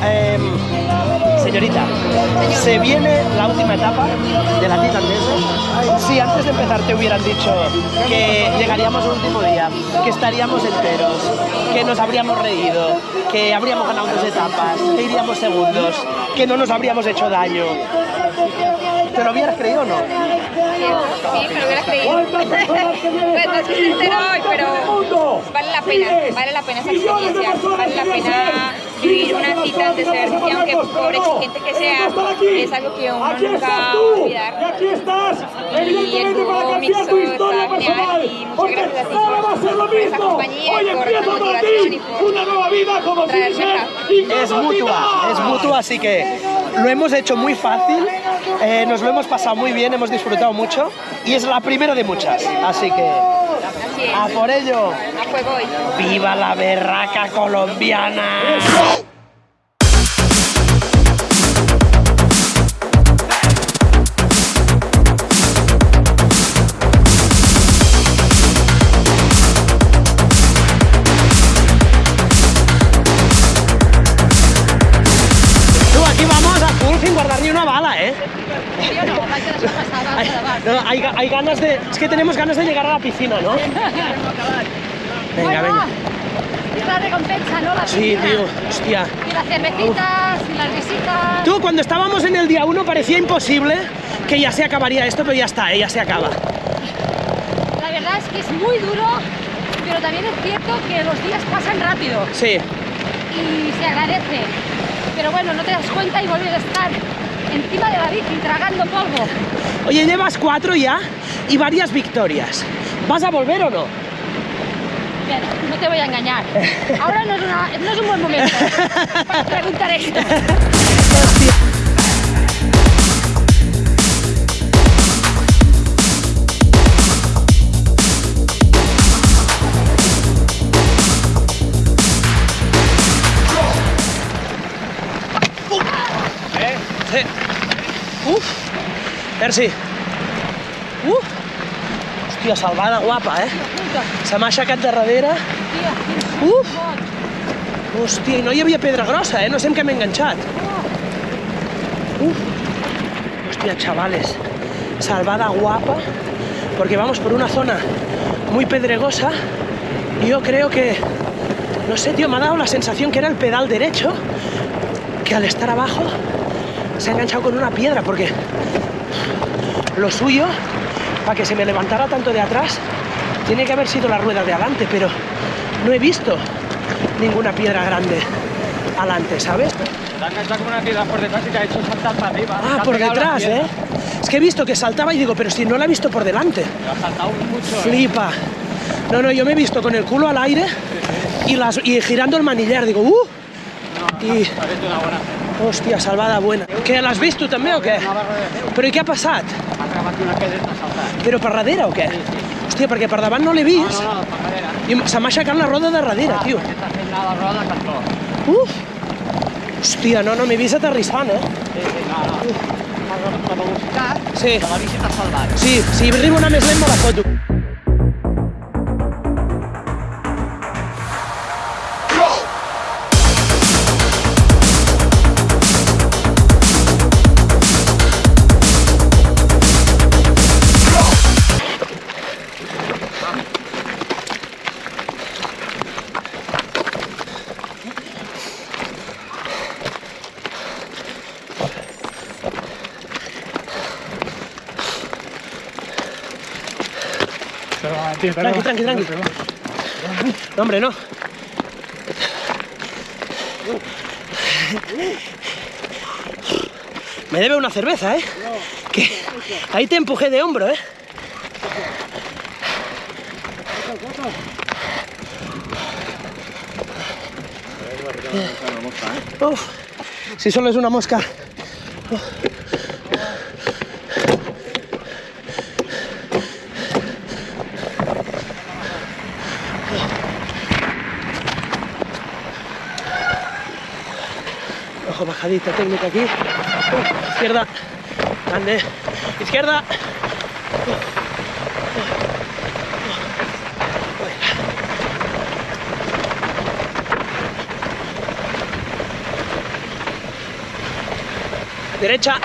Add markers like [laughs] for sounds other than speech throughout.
Em, señorita, se viene la última etapa de la Titan. Si antes de empezar te hubieran dicho que llegaríamos al último día, que estaríamos enteros, que nos habríamos reído, que habríamos ganado dos etapas, que iríamos segundos, que no nos habríamos hecho daño, ¿te lo hubieras creído o no? Sí, me lo hubiera creído. no vale la pena, vale la pena esa experiencia, vale la pena vivir una cita de ser, y aunque por exigente que sea, es algo que uno nunca va a olvidar. Y el dúo mixto está genial y muchas gracias a ti por, por esa compañía y por esa motivación y por traerme acá. Es mutua, es mutua, así que lo hemos hecho muy fácil, eh, nos lo hemos pasado muy bien, hemos disfrutado mucho y es la primera de muchas, así que A por ello. A fuego hoy. ¡Viva la berraca colombiana! No, hay, ga- hay ganas de... Es que tenemos ganas de llegar a la piscina, ¿no? Venga, venga. Es la recompensa, ¿no? La Sí, tío, hostia. Y las cervecitas, y las visitas. Tú, cuando estábamos en el día 1 parecía imposible que ya se acabaría esto, pero ya está, ¿eh? ya se acaba. La verdad es que es muy duro, pero también es cierto que los días pasan rápido Sí. y se agradece. Pero bueno, no te das cuenta y vuelves a estar encima de la bici tragando polvo. Oye, llevas cuatro ya y varias victorias. ¿Vas a volver o no? No te voy a engañar. Ahora no es, una- no es un buen momento [laughs] para preguntar esto. [laughs] Sí. Uf. Merci. Uf. Hòstia, salvada guapa, eh? Se m'ha aixecat de darrere. Uf. Hòstia, i no hi havia pedra grossa, eh? No sé en què m'he enganxat. Uf. Hostia, chavales. Salvada guapa. Porque vamos por una zona muy pedregosa. Y yo creo que... No sé, tío, me ha dado la sensación que era el pedal derecho. Que al estar abajo se ha enganchado con una piedra. Porque lo suyo, para que se me levantara tanto de atrás, tiene que haber sido la rueda de adelante. Pero no he visto ninguna piedra grande adelante, ¿sabes? Te ha enganchado como una piedra por detrás y te ha hecho saltar para arriba. Ah, por detrás. ¿eh? Es que he visto que saltaba y digo, pero si no la he visto por delante. Te ha saltado mucho. ¿eh? Flipa. No, no, yo me he visto con el culo al aire y, las, y girando el manillar. Digo, ¡uh! Y, hecho una buena. Hòstia, salvada buena. Què, l'has vist tu també o què? Però i què ha passat? Ha clavat una t'ha saltat. Però per darrere o què? Hòstia, perquè per davant no l'he No, vist no, no, per darrere. i se m'ha aixecat la roda de darrere, tio. Està fent la roda cantó. Uf! Hòstia, no, no, m'he vist aterrissant, eh? Sí, sí, no, no. Per, per velocitat, Sí, que la bici t'ha salvat. sí, si arribo una més lent me la foto. Tranqui, tranqui, tranqui. No, hombre, no. Me debe una cerveza, ¿eh? Que ahí te empujé de hombro, ¿eh? Uf, si solo es una mosca. Bajadita técnica aquí. Uh, izquierda. Grande. Izquierda. Derecha.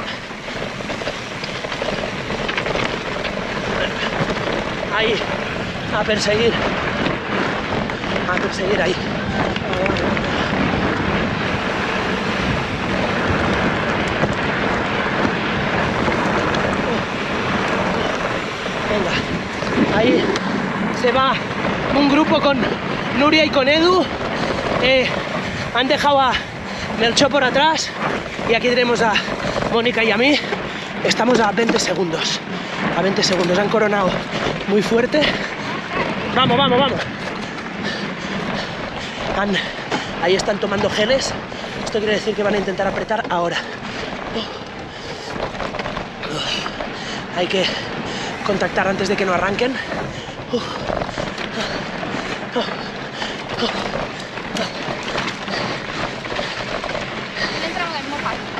Ahí. A perseguir. A perseguir ahí. Venga. Ahí se va un grupo con Nuria y con Edu. Eh, han dejado a Melchor por atrás y aquí tenemos a Mónica y a mí. Estamos a 20 segundos. A 20 segundos. Han coronado muy fuerte. Vamos, vamos, vamos. Ahí están tomando geles. Esto quiere decir que van a intentar apretar ahora. Hay que contactar antes de que no arranquen.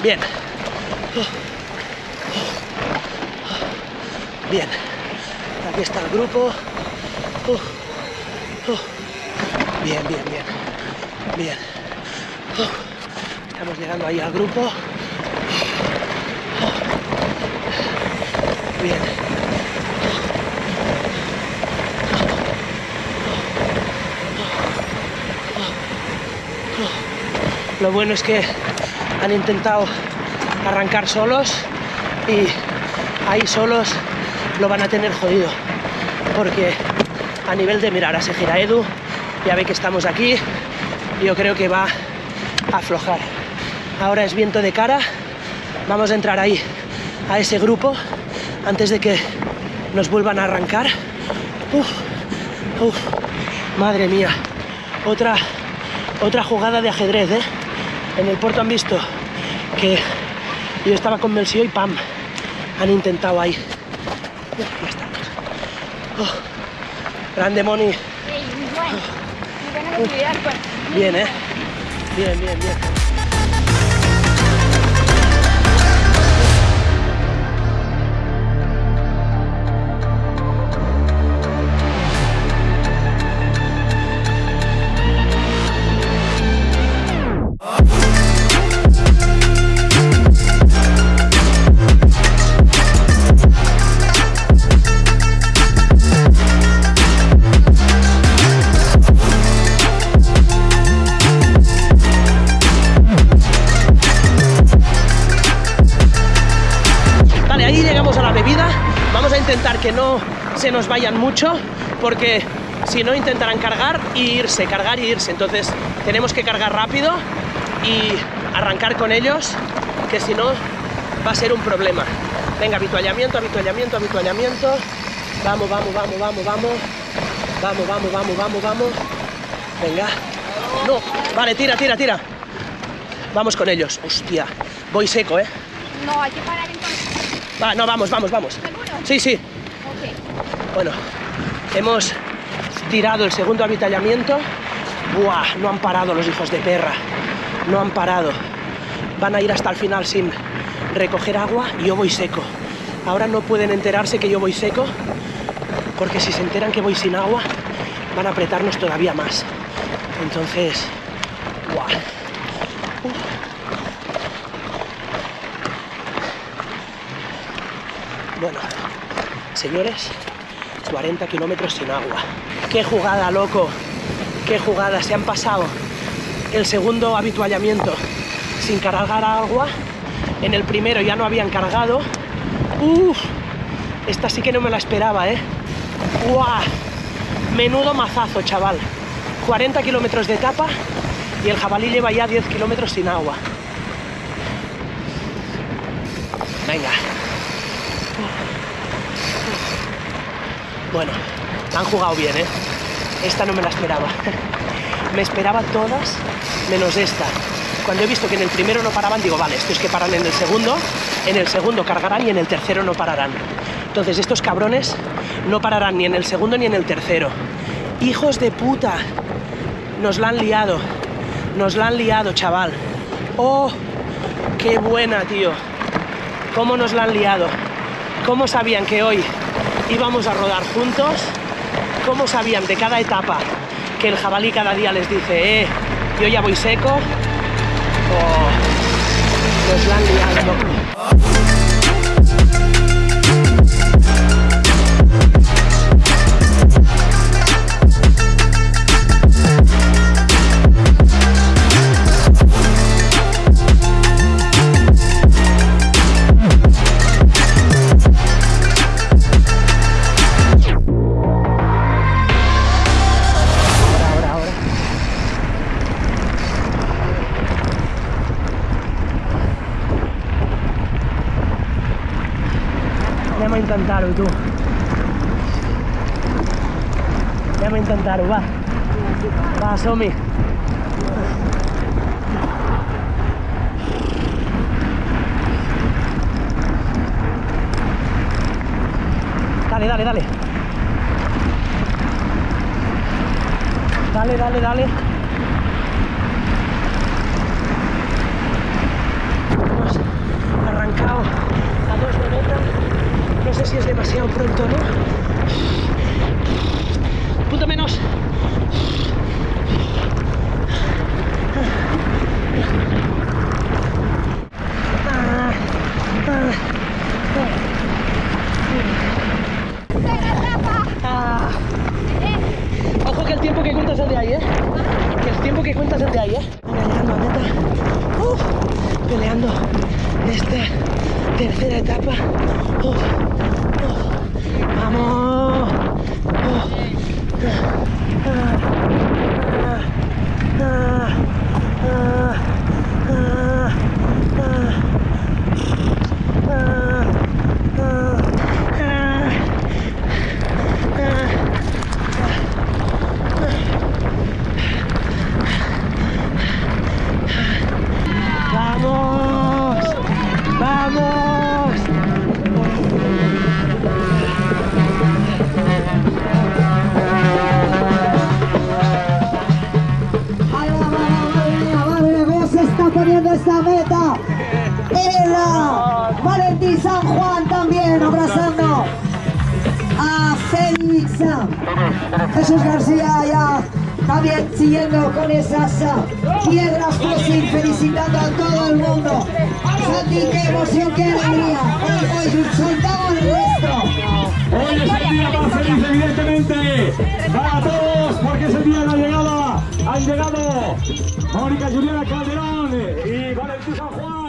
Bien. Bien. Aquí está el grupo. Bien, bien, bien. Bien. Estamos llegando ahí al grupo. Bien. Lo bueno es que han intentado arrancar solos y ahí solos lo van a tener jodido. Porque a nivel de mirar, se gira Edu, ya ve que estamos aquí, yo creo que va a aflojar. Ahora es viento de cara, vamos a entrar ahí a ese grupo antes de que nos vuelvan a arrancar. Uf, madre mía, otra, otra jugada de ajedrez, ¿eh? En el puerto han visto que yo estaba con Melsio y pam, han intentado ahí. Ya estamos. Oh, grande Moni, bueno. Pues. bien, ¿eh? Bien, bien, bien. Se nos vayan mucho, porque si no intentarán cargar y irse, cargar y irse. Entonces tenemos que cargar rápido y arrancar con ellos, que si no va a ser un problema. Venga, habituallamiento, habituallamiento, habituallamiento. Vamos, vamos, vamos, vamos, vamos. Vamos, vamos, vamos, vamos, vamos. Venga. No, vale, tira, tira, tira. Vamos con ellos. Hostia, voy seco, ¿eh? No, hay que parar entonces. Va, no, vamos, vamos, vamos. ¿Seguro? Sí, sí. Bueno, hemos tirado el segundo avitallamiento. Buah, no han parado los hijos de perra. No han parado. Van a ir hasta el final sin recoger agua y yo voy seco. Ahora no pueden enterarse que yo voy seco, porque si se enteran que voy sin agua, van a apretarnos todavía más. Entonces, buah. Bueno, señores, 40 kilómetros sin agua. ¡Qué jugada, loco! ¡Qué jugada! Se han pasado el segundo habituallamiento sin cargar agua. En el primero ya no habían cargado. ¡Uf! Esta sí que no me la esperaba, ¿eh? ¡Guau! Menudo mazazo, chaval. 40 kilómetros de etapa y el jabalí lleva ya 10 kilómetros sin agua. Venga. Bueno, han jugado bien, ¿eh? Esta no me la esperaba. [laughs] Me esperaba todas menos esta. Cuando he visto que en el primero no paraban, digo, vale, estos que paran en el segundo, en el segundo cargarán y en el tercero no pararán. Entonces estos cabrones no pararán ni en el segundo ni en el tercero. Hijos de puta. Nos la han liado. Nos la han liado, chaval. Oh, qué buena, tío. ¿Cómo nos la han liado? ¿Cómo sabían que hoy íbamos a rodar juntos? ¿Cómo sabían de cada etapa que el jabalí cada día les dice, eh, yo ya voy seco? Oh, nos la han. intentar tú. Ya me intentaron, va. Va, Somi. Dale, dale, dale. Dale, dale, dale. Later. Jesús García ya también siguiendo con esas ah, piedras felicitando a todo el mundo. Santi, qué emoción, qué alegría. Hoy, hoy el. Hoy es el día más feliz, evidentemente, para todos, porque es el día la llegada. Han llegado Mónica Juliana Calderón y Valentín San Juan.